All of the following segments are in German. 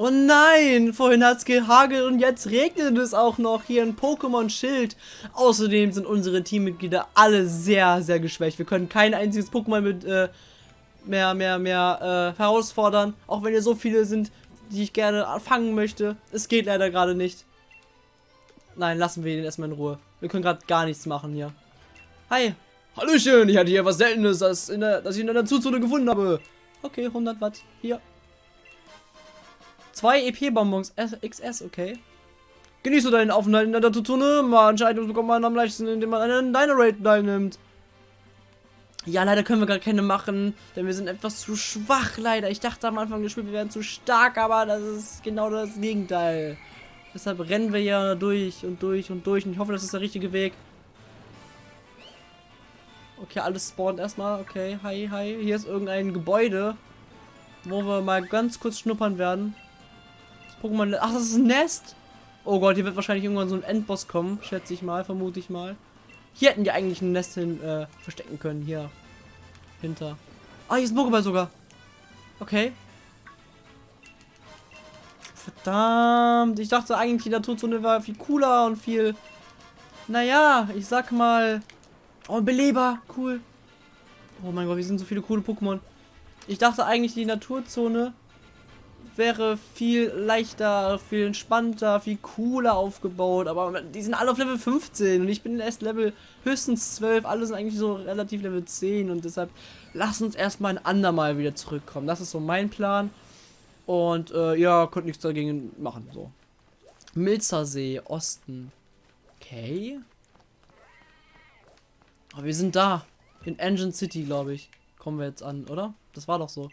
Oh nein, vorhin hat es gehagelt und jetzt regnet es auch noch hier in Pokémon Schild. Außerdem sind unsere Teammitglieder alle sehr, sehr geschwächt. Wir können kein einziges Pokémon mit äh, mehr, mehr, mehr äh, herausfordern. Auch wenn ihr so viele sind, die ich gerne fangen möchte. Es geht leider gerade nicht. Nein, lassen wir ihn erstmal in Ruhe. Wir können gerade gar nichts machen hier. Hi. Hallöchen, ich hatte hier was Seltenes, das, der, das ich in der Zuzone gefunden habe. Okay, 100 Watt. Hier. Zwei EP-Bonbons XS, okay. Genieße deinen Aufenthalt in der Datuzone. Anscheinend bekommt man am leichtesten, indem man einen Dynarate teilnimmt. Ja, leider können wir gar keine machen, denn wir sind etwas zu schwach, leider. Ich dachte am Anfang des Spiels, wir wären zu stark, aber das ist genau das Gegenteil. Deshalb rennen wir ja durch und durch und durch und ich hoffe, das ist der richtige Weg. Okay, alles spawnt erstmal. Okay, hi, hi. Hier ist irgendein Gebäude, wo wir mal ganz kurz schnuppern werden. Pokémon. Ach, das ist ein Nest. Oh Gott, hier wird wahrscheinlich irgendwann so ein Endboss kommen, schätze ich mal, vermute ich mal. Hier hätten die eigentlich ein Nest hin äh, verstecken können. Hier. Hinter. Ah, hier ist ein Pokéball sogar. Okay. Verdammt. Ich dachte eigentlich, die Naturzone war viel cooler und viel... Naja, ich sag mal... Oh, Beleber. Cool. Oh mein Gott, wir sind so viele coole Pokémon. Ich dachte eigentlich, die Naturzone wäre viel leichter, viel entspannter, viel cooler aufgebaut. Aber die sind alle auf Level 15 und ich bin erst Level höchstens 12. Alle sind eigentlich so relativ Level 10 und deshalb lass uns erstmal ein andermal wieder zurückkommen. Das ist so mein Plan. Und äh, ja, könnt nichts dagegen machen. So. Milzersee, Osten. Okay. Aber wir sind da. In Engine City, glaube ich. Kommen wir jetzt an, oder? Das war doch so.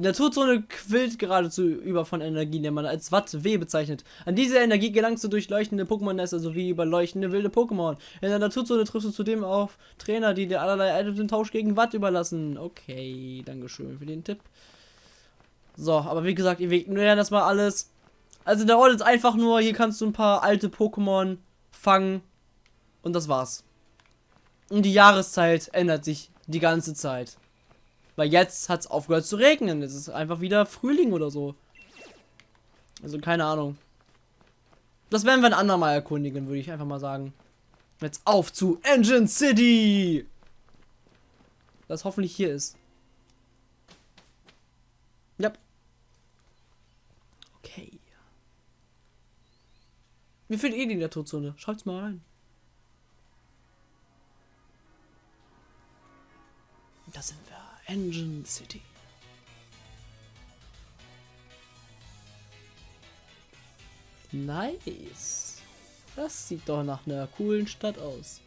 Die Naturzone quillt geradezu über von Energie, die man als Watt W bezeichnet. An diese Energie gelangst du durch leuchtende Pokémon-Nester sowie über leuchtende wilde Pokémon. In der Naturzone triffst du zudem auf Trainer, die dir allerlei Items im Tausch gegen Watt überlassen. Okay, Dankeschön für den Tipp. So, aber wie gesagt, wir ignorieren das mal alles. Also der Ort ist einfach nur, hier kannst du ein paar alte Pokémon fangen und das war's. Und die Jahreszeit ändert sich die ganze Zeit. Weil jetzt hat es aufgehört zu regnen. Es ist einfach wieder Frühling oder so. Also keine Ahnung. Das werden wir ein andermal erkundigen, würde ich einfach mal sagen. Jetzt auf zu Engine City! Das hoffentlich hier ist. Ja. Okay. Wie findet ihr die Naturzone? Schaut's mal rein. Da sind wir. Engine City. Nice. Das sieht doch nach einer coolen Stadt aus.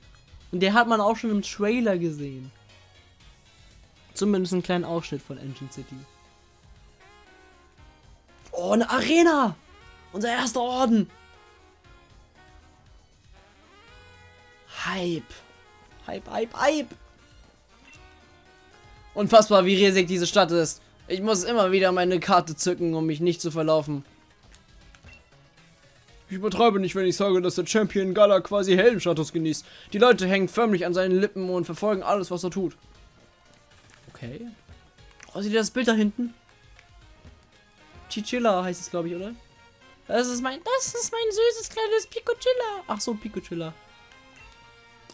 Und der hat man auch schon im Trailer gesehen. Zumindest einen kleinen Ausschnitt von Engine City. Oh, eine Arena! Unser erster Orden! Hype! Hype, Hype, Hype! Unfassbar, wie riesig diese Stadt ist. Ich muss immer wieder meine Karte zücken, um mich nicht zu verlaufen. Ich übertreibe nicht, wenn ich sage, dass der Champion Gala quasi Heldenstatus genießt. Die Leute hängen förmlich an seinen Lippen und verfolgen alles, was er tut. Okay. Oh, seht ihr das Bild da hinten? Chichilla heißt es, glaube ich, oder? Das ist mein, das ist mein süßes kleines Picochilla. Ach so, Picochilla.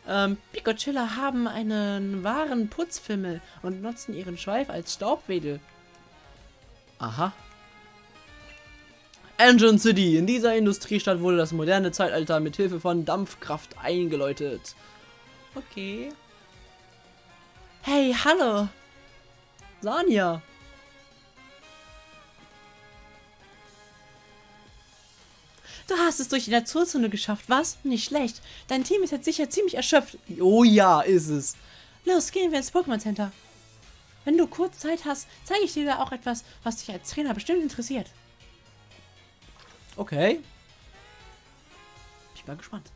Ähm, Picocilla haben einen wahren Putzfimmel und nutzen ihren Schweif als Staubwedel. Aha. Engine City. In dieser Industriestadt wurde das moderne Zeitalter mit Hilfe von Dampfkraft eingeläutet. Okay. Hey, hallo. Sanja. Du hast es durch die Naturzone geschafft, was? Nicht schlecht. Dein Team ist jetzt sicher ziemlich erschöpft. Oh ja, ist es. Los, gehen wir ins Pokémon Center. Wenn du kurz Zeit hast, zeige ich dir da auch etwas, was dich als Trainer bestimmt interessiert. Okay. Ich bin gespannt.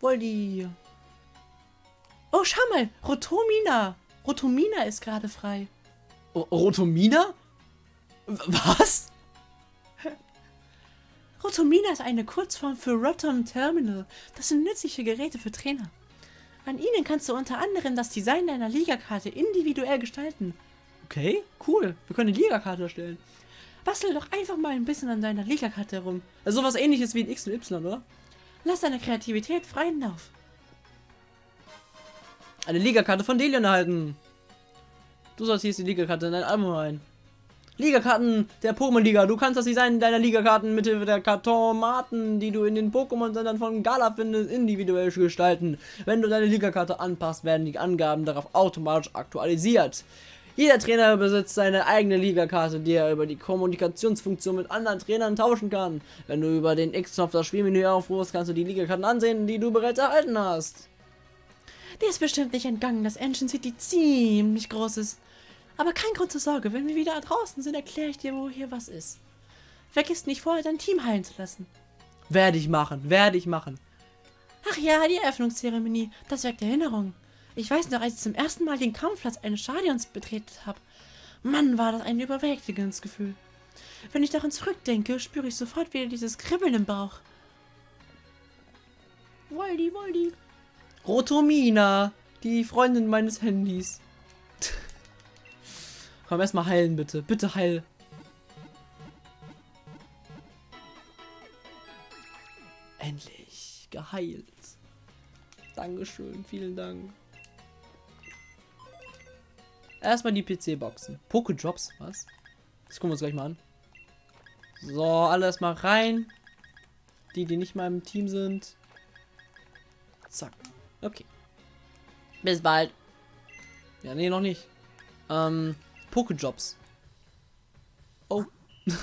Woldi. Oh, schau mal. Rotomina. Rotomina ist gerade frei. O Rotomina? Was? Rotomina ist eine Kurzform für Rotom Terminal. Das sind nützliche Geräte für Trainer. An ihnen kannst du unter anderem das Design deiner Ligakarte individuell gestalten. Okay, cool. Wir können eine Liga-Karte erstellen. Bastel doch einfach mal ein bisschen an deiner Liga-Karte herum. Also sowas ähnliches wie ein X und Y, oder? Lass deine Kreativität freien Lauf. Eine Liga-Karte von Delion erhalten. Du sortierst die Liga-Karte in dein Album rein. Liga-Karten der Pokémon-Liga. Du kannst das Design deiner Liga-Karten mit Hilfe der Kartomaten, die du in den Pokémon-Sendern von Gala findest, individuell gestalten. Wenn du deine Liga-Karte anpasst, werden die Angaben darauf automatisch aktualisiert. Jeder Trainer besitzt seine eigene Liga-Karte, die er über die Kommunikationsfunktion mit anderen Trainern tauschen kann. Wenn du über den X-Knopf das Spielmenü aufrufst, kannst du die Liga-Karten ansehen, die du bereits erhalten hast. Dir ist bestimmt nicht entgangen, dass Engine City ziemlich groß ist. Aber kein Grund zur Sorge, wenn wir wieder draußen sind, erkläre ich dir, wo hier was ist. Vergiss nicht vorher dein Team heilen zu lassen. Werde ich machen, werde ich machen. Ach ja, die Eröffnungszeremonie, das weckt Erinnerungen. Ich weiß noch, als ich zum ersten Mal den Kampfplatz eines Stadions betreten habe. Mann, war das ein überwältigendes Gefühl. Wenn ich daran zurückdenke, spüre ich sofort wieder dieses Kribbeln im Bauch. Woldi, Woldi. Rotomina, die Freundin meines Handys. Komm, erstmal heilen, bitte. Bitte heil. Endlich geheilt. Dankeschön, vielen Dank. Erstmal die PC-Boxen. Poké-Drops, was? Das gucken wir uns gleich mal an. So, alle erstmal rein. Die, die nicht mal im Team sind. Zack. Okay. Bis bald. Ja, nee, noch nicht. Ähm, Pokéjobs. Oh.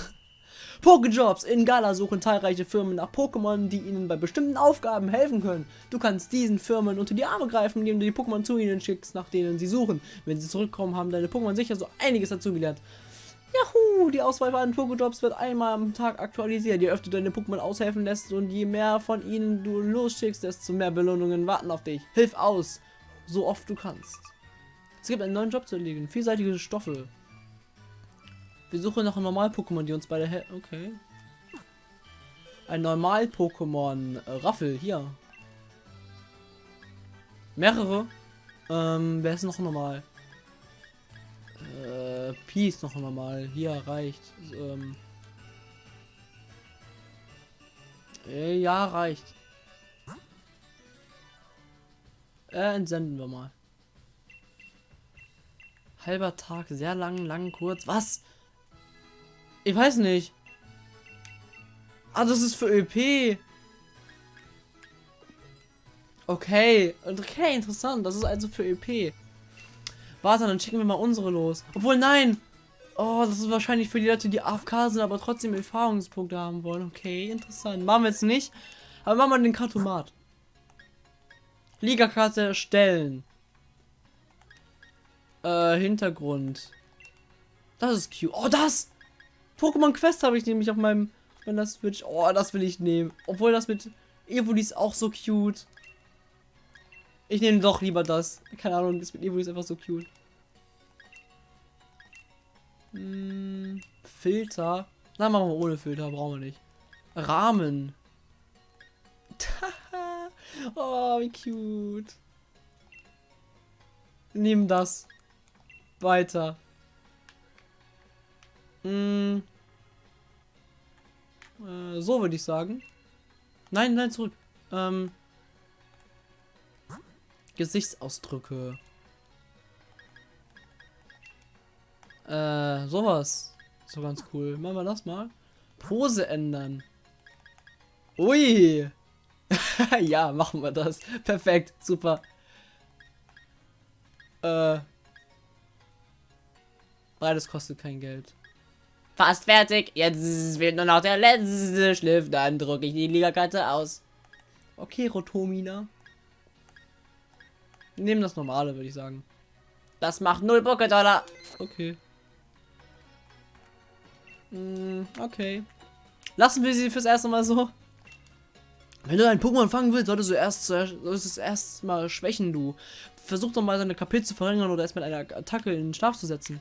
Pokéjobs. In Gala suchen zahlreiche Firmen nach Pokémon, die ihnen bei bestimmten Aufgaben helfen können. Du kannst diesen Firmen unter die Arme greifen, indem du die Pokémon zu ihnen schickst, nach denen sie suchen. Wenn sie zurückkommen, haben deine Pokémon sicher so einiges dazugelernt. Juhu, die Auswahl an Pokéjobs wird einmal am Tag aktualisiert. Je öfter deine Pokémon aushelfen lässt und je mehr von ihnen du losschickst, desto mehr Belohnungen warten auf dich. Hilf aus, so oft du kannst. Es gibt einen neuen Job zu erledigen. Vielseitige Stoffe. Wir suchen nach einem Normal-Pokémon, die uns beide helfen. Okay. Ein Normal-Pokémon. Äh, Raffel, hier. Mehrere. Ähm, wer ist noch normal? Äh, Peace noch normal. Hier reicht. Ähm. Äh, ja, reicht. Äh, entsenden wir mal. Halber Tag, sehr lang, lang, kurz. Was? Ich weiß nicht. Ah, das ist für ÖP. Okay. Okay, interessant. Das ist also für ÖP. Warte, dann schicken wir mal unsere los. Obwohl, nein. Oh, das ist wahrscheinlich für die Leute, die AFK sind, aber trotzdem Erfahrungspunkte haben wollen. Okay, interessant. Machen wir jetzt nicht. Aber machen wir den Kartomat. Liga-Karte erstellen. Äh, Hintergrund. Das ist cute. Oh, das! Pokémon Quest habe ich nämlich auf meinem meiner Switch. Oh, das will ich nehmen. Obwohl das mit Evoli ist auch so cute. Ich nehme doch lieber das. Keine Ahnung, das mit Evoli ist einfach so cute. Hm, Filter. Na, machen wir ohne Filter, brauchen wir nicht. Rahmen. oh, wie cute. Nehmen das. Weiter. Hm. Äh, so würde ich sagen. Nein, nein, zurück. Ähm. Gesichtsausdrücke. Äh, sowas. So ganz cool. Machen wir das mal. Pose ändern. Ui. ja, machen wir das. Perfekt. Super. Äh. Beides kostet kein Geld. Fast fertig. Jetzt wird nur noch der letzte Schliff. Dann drücke ich die Ligakarte aus. Okay, Rotomina. Nehmen das normale, würde ich sagen. Das macht 0 Poké-Dollar. Okay. Mm, okay. Lassen wir sie fürs erste Mal so. Wenn du einen Pokémon fangen willst, solltest du erst solltest es erst mal schwächen, du. Versuch doch mal seine KP zu verringern oder erst mit einer Attacke in den Schlaf zu setzen.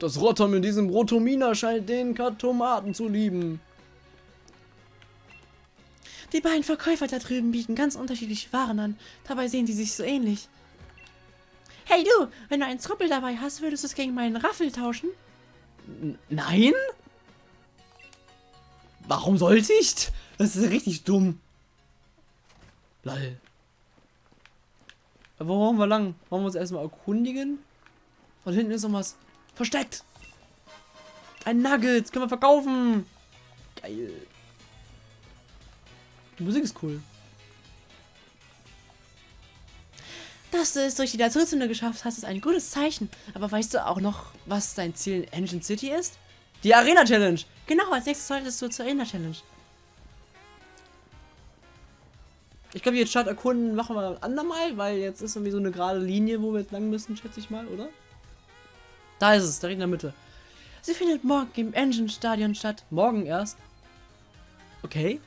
Das Rotom in diesem Rotomina scheint den Kartomaten zu lieben. Die beiden Verkäufer da drüben bieten ganz unterschiedliche Waren an. Dabei sehen sie sich so ähnlich. Hey du, wenn du einen Truppel dabei hast, würdest du es gegen meinen Raffel tauschen? N nein? Warum sollte ich? Das ist richtig dumm. Lol. Aber wo wollen wir lang? Wollen wir uns erstmal erkundigen? Und hinten ist noch was versteckt. Ein Nugget. Können wir verkaufen. Geil. Die Musik ist cool. Dass du es durch die Naturzone geschafft hast, ist ein gutes Zeichen. Aber weißt du auch noch, was dein Ziel in Engine City ist? Die Arena Challenge. Genau, als nächstes solltest du zur Arena Challenge. Ich glaube, jetzt Stadt erkunden machen wir ein andermal, weil jetzt ist irgendwie so eine gerade Linie, wo wir jetzt lang müssen, schätze ich mal, oder? Da ist es, direkt in der Mitte. Sie findet morgen im Engine Stadion statt. Morgen erst. Okay.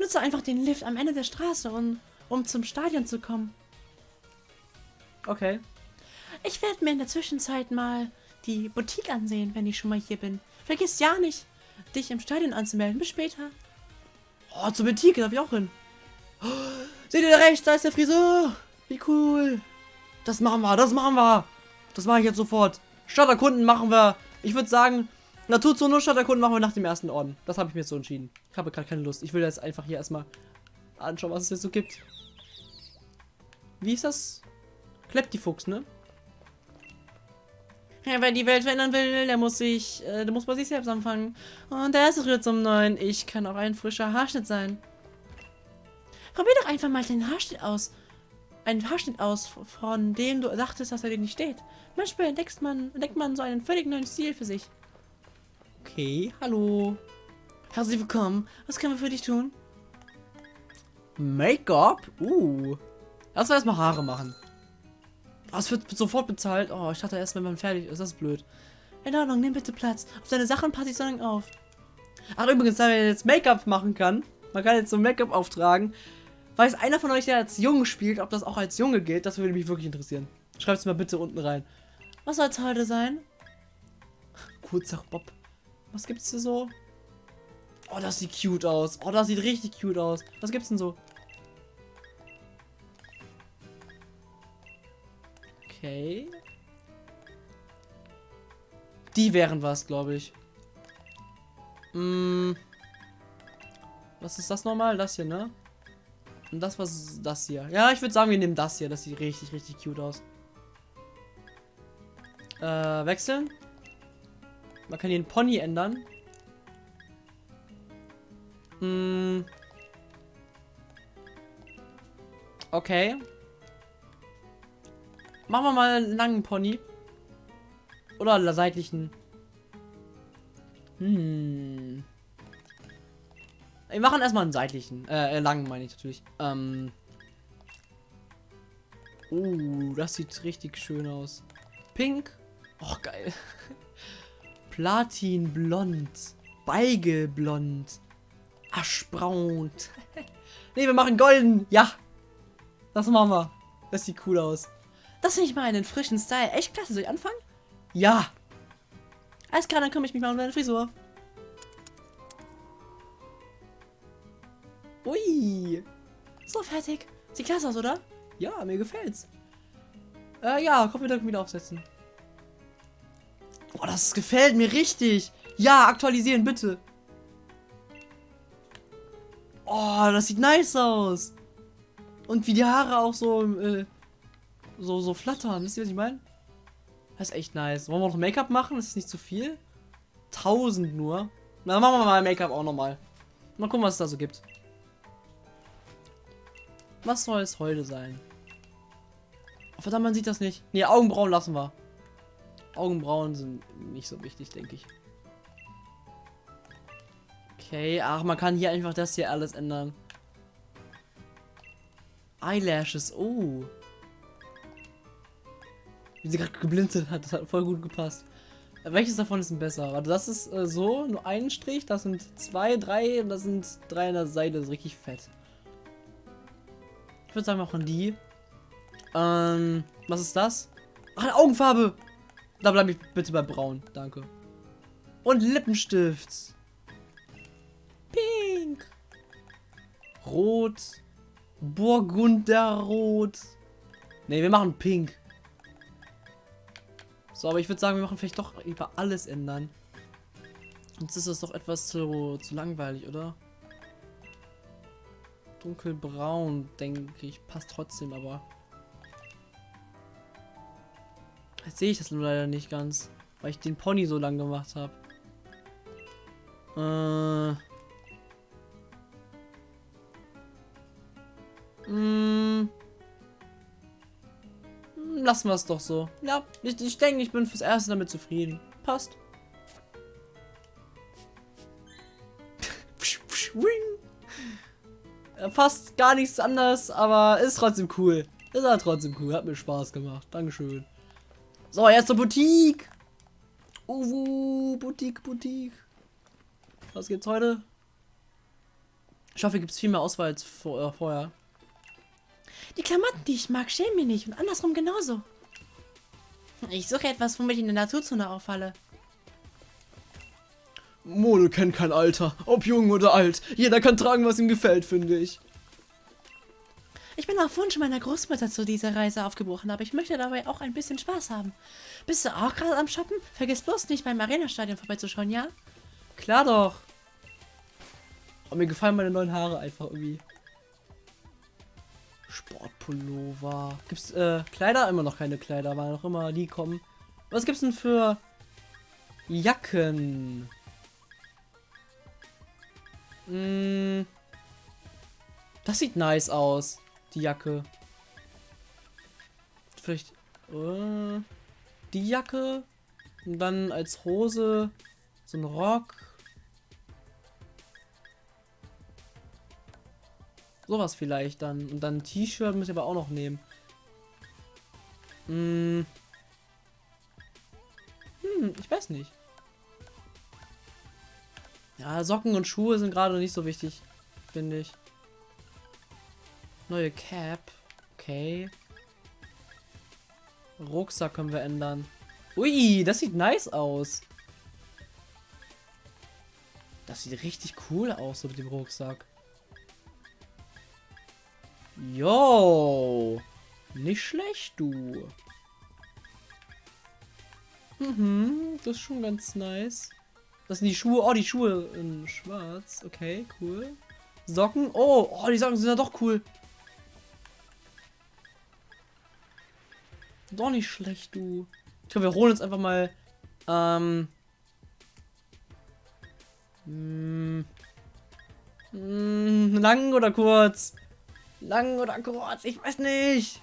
Nutze einfach den Lift am Ende der Straße, um, um zum Stadion zu kommen. Okay. Ich werde mir in der Zwischenzeit mal die Boutique ansehen, wenn ich schon mal hier bin. Vergiss ja nicht, dich im Stadion anzumelden. Bis später. Oh, zur Boutique darf ich auch hin. Oh, seht ihr da rechts, da ist der Friseur. Wie cool. Das machen wir, das machen wir. Das mache ich jetzt sofort. Stadterkunden machen wir. Ich würde sagen, Naturzone und Stadterkunden machen wir nach dem ersten Orden. Das habe ich mir so entschieden. Ich habe gerade keine Lust. Ich will jetzt einfach hier erstmal anschauen, was es jetzt so gibt. Wie ist das? Kleptifuchs, ne? Ja, wer die Welt verändern will, der muss sich, äh, der muss bei sich selbst anfangen. Und der erste Schritt zum Neuen. Ich kann auch ein frischer Haarschnitt sein. Probier doch einfach mal den Haarschnitt aus. Einen Haarschnitt aus, von dem du dachtest, dass er dir nicht steht. Manchmal entdeckt man, entdeckt man so einen völlig neuen Stil für sich. Okay, hallo. Herzlich willkommen. Was können wir für dich tun? Make-up? Uh. Lass uns erstmal Haare machen. Das wird sofort bezahlt. Oh, ich dachte erst, wenn man fertig ist. Das ist blöd. In Ordnung, nimm bitte Platz. Auf deine Sachen passe ich so lange auf. Ach, übrigens, da man jetzt Make-up machen kann, man kann jetzt so Make-up auftragen. Weiß einer von euch, der als Junge spielt, ob das auch als Junge gilt? Das würde mich wirklich interessieren. Schreibt es mal bitte unten rein. Was soll es heute sein? Kurzer Bob. Was gibt's hier so? Oh, das sieht cute aus. Oh, das sieht richtig cute aus. Was gibt's denn so? Okay. Die wären was, glaube ich. Hm. Was ist das nochmal? Das hier, ne? Und das was das hier. Ja, ich würde sagen, wir nehmen das hier. Das sieht richtig, richtig cute aus. Äh, wechseln. Man kann hier den Pony ändern. Hm. Okay. Machen wir mal einen langen Pony. Oder seitlichen. Hm. Wir machen erstmal einen seitlichen. Äh, langen meine ich natürlich. Ähm. Uh, das sieht richtig schön aus. Pink. Och, geil. Platinblond. Beigelblond. Aschbraun. ne, wir machen golden. Ja. Das machen wir. Das sieht cool aus. Das finde ich mal einen frischen Style. Echt klasse. Soll ich anfangen? Ja. Alles klar, dann kümmere ich mich mal um deine Frisur. Ui. So, fertig. Sieht klasse aus, oder? Ja, mir gefällt's. Äh, ja, komm wieder, wieder aufsetzen. Boah, das gefällt mir richtig. Ja, aktualisieren, bitte. Oh, das sieht nice aus. Und wie die Haare auch so, äh, so, so flattern. Wisst ihr, was ich meine? Das ist echt nice. Wollen wir noch Make-up machen? Das ist nicht zu viel. 1000 nur. Na, machen wir mal Make-up auch nochmal. Mal gucken, was es da so gibt. Was soll es heute sein? Oh, verdammt, man sieht das nicht. Ne, Augenbrauen lassen wir. Augenbrauen sind nicht so wichtig, denke ich. Okay, ach, man kann hier einfach das hier alles ändern. Eyelashes, oh. Wie sie gerade geblinzelt hat, das hat voll gut gepasst. Welches davon ist denn besser? Warte, das ist äh, so, nur ein Strich, das sind zwei, drei und das sind drei an der Seite, das ist richtig fett. Ich würde sagen, wir machen die. Ähm, was ist das? Ach, Augenfarbe! Da bleibe ich bitte bei braun, danke. Und Lippenstift. Pink. Rot. Burgunderrot. Ne, wir machen pink. So, aber ich würde sagen, wir machen vielleicht doch über alles ändern. Sonst ist das doch etwas zu, zu langweilig, oder? Dunkelbraun, denke ich, passt trotzdem, aber... Jetzt sehe ich das nur leider nicht ganz, weil ich den Pony so lang gemacht habe. Äh... Mm. Lassen wir es doch so. Ja, ich, ich denke, ich bin fürs Erste damit zufrieden. Passt. Fast gar nichts anderes, aber ist trotzdem cool. Ist halt trotzdem cool. Hat mir Spaß gemacht. Dankeschön. So, jetzt zur Boutique. Uwu, Boutique, Boutique. Was gibt's heute? Ich hoffe, gibt es viel mehr Auswahl als vor, äh, vorher. Die Klamotten, die ich mag, schämen mir nicht und andersrum genauso. Ich suche etwas, womit ich in der Naturzone auffalle. Mode kennt kein Alter, ob jung oder alt. Jeder kann tragen, was ihm gefällt, finde ich. Ich bin auf Wunsch meiner Großmutter zu dieser Reise aufgebrochen, aber ich möchte dabei auch ein bisschen Spaß haben. Bist du auch gerade am Shoppen? Vergiss bloß nicht beim Arena-Stadion vorbeizuschauen, ja? Klar doch. Aber mir gefallen meine neuen Haare einfach irgendwie. Sportpullover. Gibt's äh, Kleider? Immer noch keine Kleider, weil noch immer die kommen. Was gibt's denn für Jacken? Mm, das sieht nice aus, die Jacke. Vielleicht äh, die Jacke und dann als Hose so ein Rock. Sowas vielleicht dann. Und dann T-Shirt muss ich aber auch noch nehmen. Hm. Hm, ich weiß nicht. Ja, Socken und Schuhe sind gerade nicht so wichtig, finde ich. Neue Cap. Okay. Rucksack können wir ändern. Ui, das sieht nice aus. Das sieht richtig cool aus so mit dem Rucksack. Yo. Nicht schlecht, du. Mhm, das ist schon ganz nice. Das sind die Schuhe. Oh, die Schuhe in schwarz. Okay, cool. Socken. Oh, oh, die Socken sind ja doch cool. Doch nicht schlecht, du. Ich glaube, wir holen uns einfach mal. Ähm. Mh, hm, mh, hm, lang oder kurz? Lang oder kurz? Ich weiß nicht.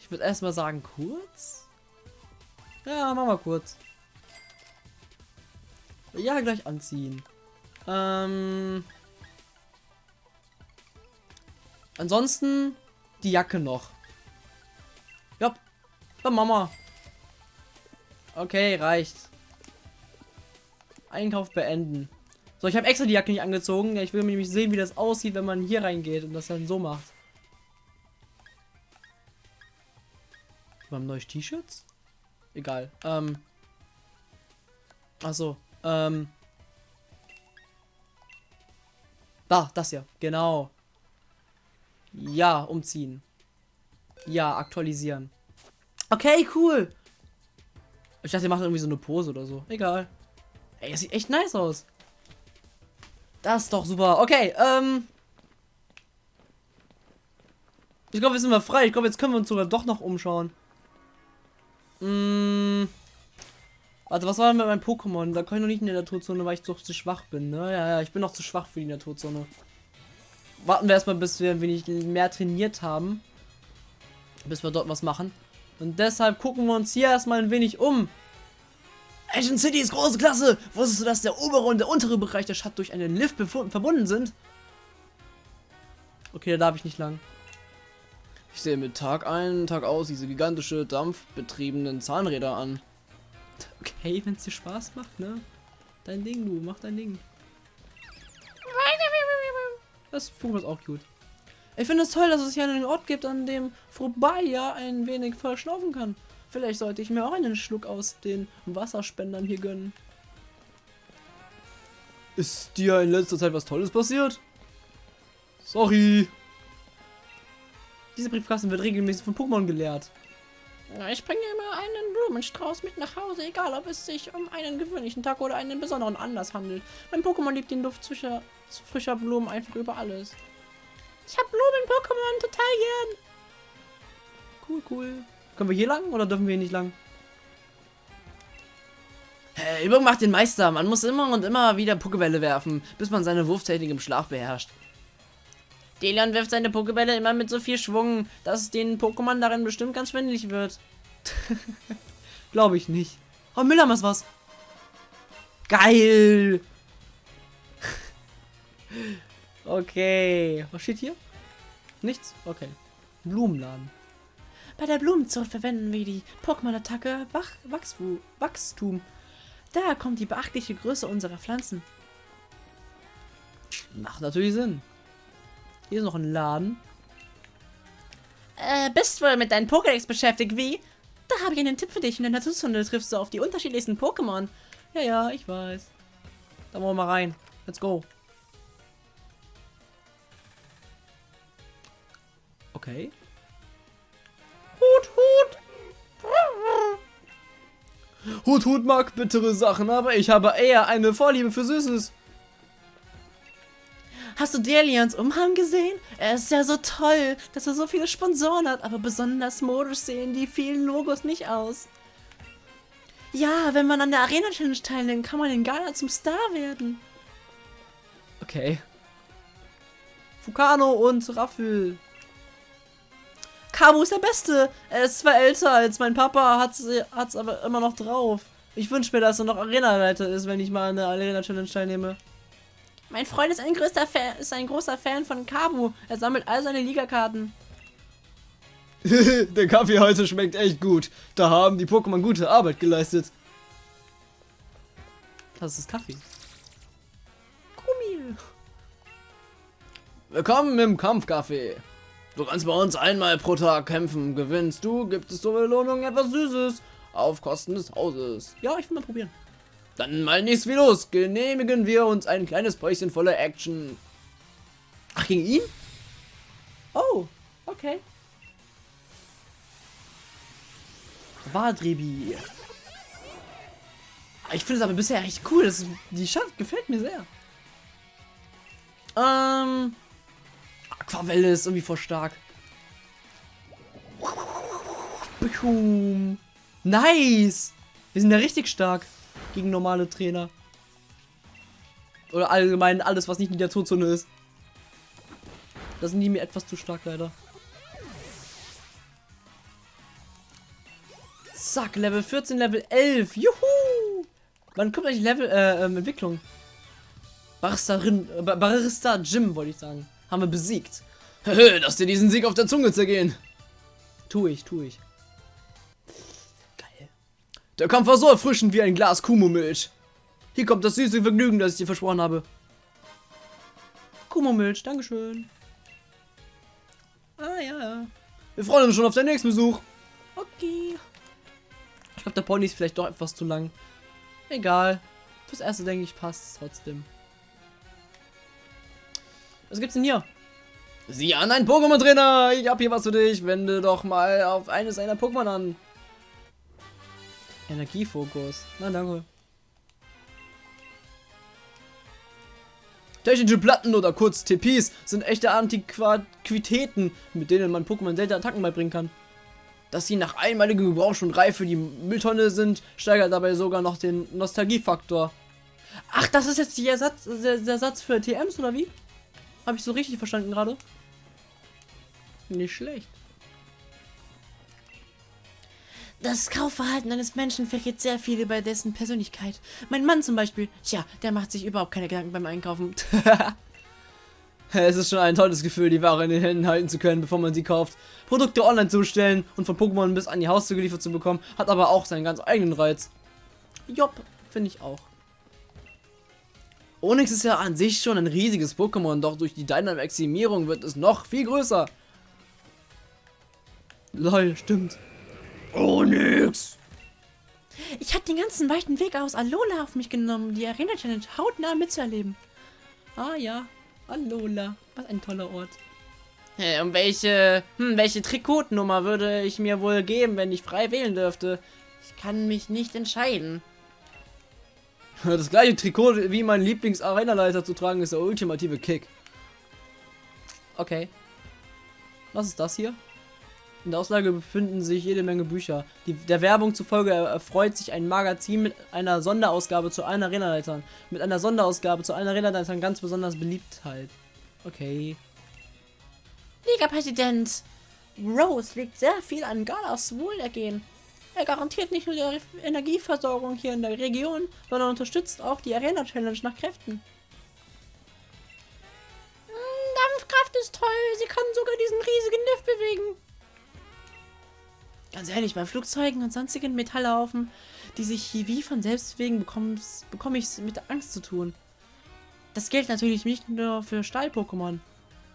Ich würde erstmal sagen kurz. Ja, machen wir kurz. Ja, gleich anziehen. Ähm. Ansonsten die Jacke noch. Ja, dann Mama. Okay, reicht. Einkauf beenden. So, ich habe extra die Jacke nicht angezogen. Ich will nämlich sehen, wie das aussieht, wenn man hier reingeht und das dann so macht. Wir haben neue T-Shirts? Egal. Ähm. Achso. Ähm. Da, das hier. Genau. Ja, umziehen. Ja, aktualisieren. Okay, cool. Ich dachte, ihr macht irgendwie so eine Pose oder so. Egal. Ey, das sieht echt nice aus. Das ist doch super. Okay, ähm. Ich glaube, wir sind mal frei. Ich glaube, jetzt können wir uns sogar doch noch umschauen. Mmh. Also was war denn mit meinem Pokémon? Da kann ich noch nicht in der Naturzone, weil ich doch zu schwach bin, ne? Ja, ja, ich bin noch zu schwach für die Naturzone. Warten wir erstmal, bis wir ein wenig mehr trainiert haben. Bis wir dort was machen. Und deshalb gucken wir uns hier erstmal ein wenig um. Agent City ist große Klasse! Wusstest du, dass der obere und der untere Bereich der Stadt durch einen Lift verbunden sind? Okay, da darf ich nicht lang. Ich sehe mit Tag ein, Tag aus diese gigantische, dampfbetriebenen Zahnräder an. Okay, wenn es dir Spaß macht, ne? Dein Ding, du, mach dein Ding. Das Vogel ist auch gut. Ich finde es toll, dass es hier einen Ort gibt, an dem vorbei ja ein wenig verschnaufen kann. Vielleicht sollte ich mir auch einen Schluck aus den Wasserspendern hier gönnen. Ist dir in letzter Zeit was Tolles passiert? Sorry. Diese Briefkasten wird regelmäßig von Pokémon geleert. Ich bringe immer einen Blumenstrauß mit nach Hause, egal ob es sich um einen gewöhnlichen Tag oder einen besonderen Anlass handelt. Mein Pokémon liebt den Duft frischer, frischer Blumen einfach über alles. Ich habe Blumen-Pokémon total gern. Cool, cool. Können wir hier lang oder dürfen wir hier nicht lang? Hey, Übung macht den Meister. Man muss immer und immer wieder Pokebälle werfen, bis man seine Wurftechnik im Schlaf beherrscht. Delion wirft seine Pokebälle immer mit so viel Schwung, dass den Pokémon darin bestimmt ganz schwindelig wird. Glaube ich nicht. Oh, Müller ist was. Geil. Okay. Was steht hier? Nichts? Okay. Blumenladen. Bei der Blumenzucht verwenden wir die Pokémon-Attacke Wachstum. Da kommt die beachtliche Größe unserer Pflanzen. Macht natürlich Sinn. Hier ist noch ein Laden. Äh, bist wohl mit deinen Pokédex beschäftigt, wie? Da habe ich einen Tipp für dich. In der Naturzone triffst du auf die unterschiedlichsten Pokémon. Ja, ja, ich weiß. Da wollen wir mal rein. Let's go. Okay. Hut, Hut. Hut, Hut mag bittere Sachen, aber ich habe eher eine Vorliebe für Süßes. Hast du Delians Umhang gesehen? Er ist ja so toll, dass er so viele Sponsoren hat, aber besonders modisch sehen die vielen Logos nicht aus. Ja, wenn man an der Arena Challenge teilnimmt, kann man in Ghana zum Star werden. Okay. Fukano und Raffel. Kabu ist der Beste. Er ist zwar älter als mein Papa, hat es aber immer noch drauf. Ich wünsche mir, dass er noch Arena-Leiter ist, wenn ich mal an der Arena Challenge teilnehme. Mein Freund ist ein, größter Fan, ist ein großer Fan von Kabu. Er sammelt all seine Ligakarten. Der Kaffee heute schmeckt echt gut. Da haben die Pokémon gute Arbeit geleistet. Das ist Kaffee. Gummi. Willkommen im Kampfkaffee. Du kannst bei uns einmal pro Tag kämpfen. Gewinnst du, gibt es zur Belohnung etwas Süßes. Auf Kosten des Hauses. Ja, ich will mal probieren. Dann mal nichts wie los. Genehmigen wir uns ein kleines Päuschen voller Action. Ach, gegen ihn? Oh, okay. Wadribi. Ich finde es aber bisher echt cool. Das die Stadt gefällt mir sehr. Ähm. Aquavelle ist irgendwie voll stark. Nice! Wir sind ja richtig stark gegen normale Trainer. Oder allgemein alles, was nicht in der Tozone ist. Da sind die mir etwas zu stark, leider. Zack, Level 14, Level 11. Juhu! Wann kommt eigentlich Level, äh, ähm, Entwicklung? Baristarin, äh, Barista Jim, wollte ich sagen. Haben wir besiegt. Lass dir diesen Sieg auf der Zunge zergehen. Tu ich, tu ich. Der Kampf war so erfrischend wie ein Glas Kumo-Milch. Hier kommt das süße Vergnügen, das ich dir versprochen habe. Kumo-Milch, Dankeschön. Ah ja. Wir freuen uns schon auf den nächsten Besuch. Okay. Ich glaube, der Pony ist vielleicht doch etwas zu lang. Egal. Fürs erste denke ich passt es trotzdem. Was gibt's denn hier? Sieh an, ein Pokémon-Trainer! Ich hab hier was für dich. Wende doch mal auf eines seiner Pokémon an. Energiefokus. Na danke. Technische Platten oder kurz TPs sind echte Antiquitäten, mit denen man Pokémon selten Attacken beibringen kann. Dass sie nach einmaligem Gebrauch schon reif für die Mülltonne sind, steigert dabei sogar noch den Nostalgiefaktor. Ach, das ist jetzt der Satz, der, der Satz für TMs oder wie? Habe ich so richtig verstanden gerade? Nicht schlecht. Das Kaufverhalten eines Menschen verrät sehr viel über dessen Persönlichkeit. Mein Mann zum Beispiel, tja, der macht sich überhaupt keine Gedanken beim Einkaufen. es ist schon ein tolles Gefühl, die Ware in den Händen halten zu können, bevor man sie kauft. Produkte online zu bestellen und von Pokémon bis an die Haustür geliefert zu bekommen, hat aber auch seinen ganz eigenen Reiz. Jopp, finde ich auch. Onyx ist ja an sich schon ein riesiges Pokémon, doch durch die Dynamaximierung wird es noch viel größer. Lol, stimmt. Nix. Ich habe den ganzen weiten Weg aus Alola auf mich genommen, die Arena Challenge hautnah mitzuerleben. Ah ja, Alola. Was ein toller Ort. Äh, um welche, hm, welche Trikotnummer würde ich mir wohl geben, wenn ich frei wählen dürfte? Ich kann mich nicht entscheiden. Das gleiche Trikot wie mein Lieblings-Arena-Leiter zu tragen ist der ultimative Kick. Okay. Was ist das hier? In der Auslage befinden sich jede Menge Bücher. Die, der Werbung zufolge erfreut sich ein Magazin mit einer Sonderausgabe zu allen Arena-Leitern. Mit einer Sonderausgabe zu allen Arena-Leitern ganz besonders Beliebtheit. Okay. Liga-Präsident Rose legt sehr viel an Galas Wohlergehen. Er garantiert nicht nur die Energieversorgung hier in der Region, sondern unterstützt auch die Arena-Challenge nach Kräften. Hm, Dampfkraft ist toll, sie kann sogar diesen riesigen Lift bewegen. Ganz ehrlich, bei Flugzeugen und sonstigen Metallhaufen, die sich hier wie von selbst wegen bekomme ich es mit Angst zu tun. Das gilt natürlich nicht nur für Stahl-Pokémon.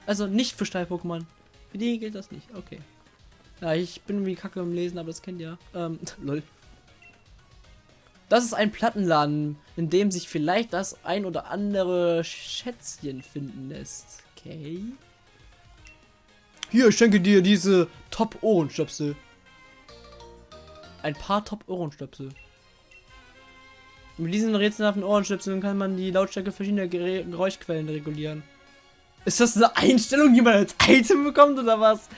Also nicht für Stahl-Pokémon. Für die gilt das nicht. Okay. Ja, ich bin wie kacke im Lesen, aber das kennt ihr. Ähm, lol. Das ist ein Plattenladen, in dem sich vielleicht das ein oder andere Schätzchen finden lässt. Okay. Hier, ich schenke dir diese Top-Ohrenstöpsel. Ein paar Top-Ohrenstöpsel. Mit diesen rätselhaften Ohrenstöpseln kann man die Lautstärke verschiedener Geräuschquellen regulieren. Ist das eine Einstellung, die man als Item bekommt oder was?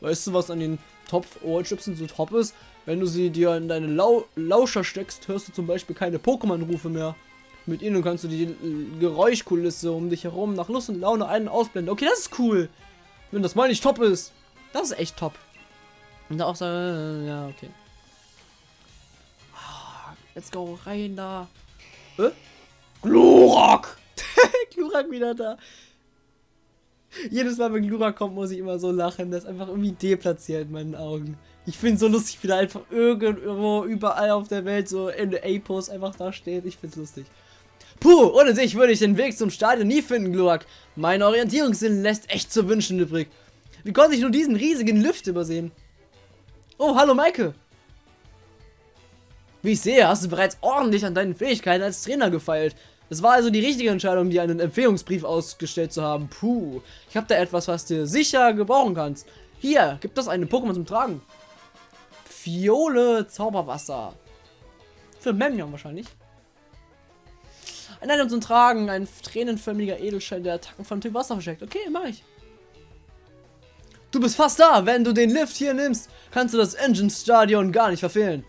Weißt du, was an den Top-Ohrenstöpseln so top ist? Wenn du sie dir in deine Lau Lauscher steckst, hörst du zum Beispiel keine Pokémon-Rufe mehr. Mit ihnen kannst du die Geräuschkulisse um dich herum nach Lust und Laune einen ausblenden. Okay, das ist cool. Wenn das mal nicht top ist. Das ist echt top. Und auch so, äh, ja, okay. Ah, let's go rein da. Äh? Glurak! Glurak wieder da. Jedes Mal, wenn Glura kommt, muss ich immer so lachen. Das ist einfach irgendwie deplatziert in meinen Augen. Ich finde so lustig, wie der einfach irgendwo überall auf der Welt so in der A-Post einfach da steht. Ich finde es lustig. Puh, ohne dich würde ich den Weg zum Stadion nie finden, Glurak. Mein Orientierungssinn lässt echt zu wünschen übrig. Wie konnte ich nur diesen riesigen Lift übersehen? Oh, hallo Maike. Wie ich sehe, hast du bereits ordentlich an deinen Fähigkeiten als Trainer gefeilt. Es war also die richtige Entscheidung, dir einen Empfehlungsbrief ausgestellt zu haben. Puh, ich habe da etwas, was du sicher gebrauchen kannst. Hier, gibt es eine Pokémon zum Tragen. Fiole Zauberwasser. Für Memnion wahrscheinlich. Ein Item zum Tragen, ein tränenförmiger Edelstein, der Attacken von Typ Wasser versteckt. Okay, mach ich. Du bist fast da. Wenn du den Lift hier nimmst, kannst du das Engine Stadion gar nicht verfehlen.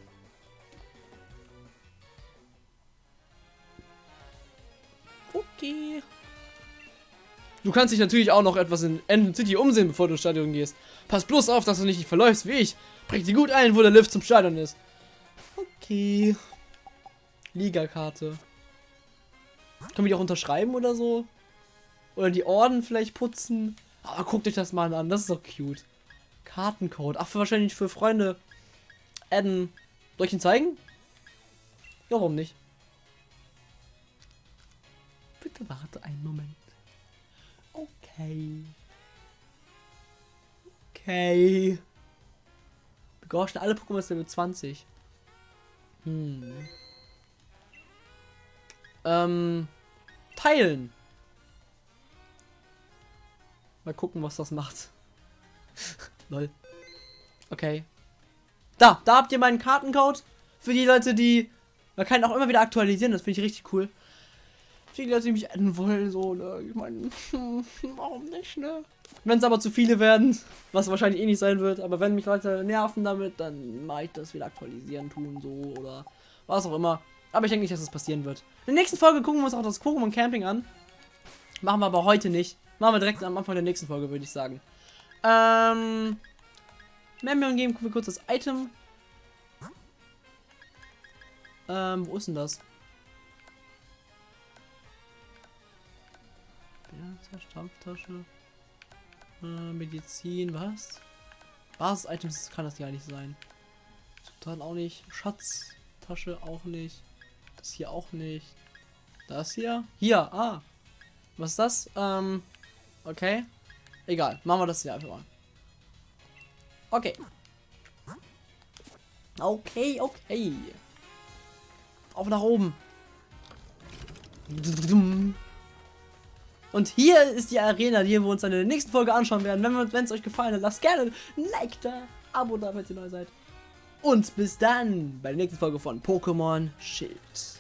Du kannst dich natürlich auch noch etwas in Engine City umsehen, bevor du ins Stadion gehst. Pass bloß auf, dass du nicht verläufst wie ich. Bring dir gut ein, wo der Lift zum Stadion ist. Okay. Liga-Karte. Können wir die auch unterschreiben oder so? Oder die Orden vielleicht putzen? Aber guckt euch das mal an, das ist doch cute. Kartencode. Ach, für wahrscheinlich für Freunde. Adden. Soll ich ihn zeigen? Ja, warum nicht? Bitte warte einen Moment. Okay. Okay. Begorschen alle Pokémon Level 20. Hm. Ähm. Teilen. Mal gucken, was das macht. Lol. Okay. Da, da habt ihr meinen Kartencode. Für die Leute, die... Man kann auch immer wieder aktualisieren, das finde ich richtig cool viele, dass sie mich enden wollen, so, ne? Ich meine, warum nicht, ne? Wenn es aber zu viele werden, was wahrscheinlich eh nicht sein wird, aber wenn mich Leute nerven damit, dann mache ich das wieder aktualisieren, tun, so, oder was auch immer. Aber ich denke nicht, dass das passieren wird. In der nächsten Folge gucken wir uns auch das Pokémon Camping an. Machen wir aber heute nicht. Machen wir direkt am Anfang der nächsten Folge, würde ich sagen. Ähm. Memorion geben wir kurz das Item. Ähm, wo ist denn das? Stampftasche. Äh, Medizin, was? Basis-Items kann das ja nicht sein. Zutaten auch nicht. Schatztasche auch nicht. Das hier auch nicht. Das hier? Hier, ah. Was ist das? Ähm, okay. Egal, machen wir das hier einfach mal. Okay. Okay, okay. Auf nach oben. Und hier ist die Arena, die wir uns dann in der nächsten Folge anschauen werden. Wenn es euch gefallen hat, lasst gerne ein Like da, Abo da, wenn ihr neu seid. Und bis dann bei der nächsten Folge von Pokémon Schild.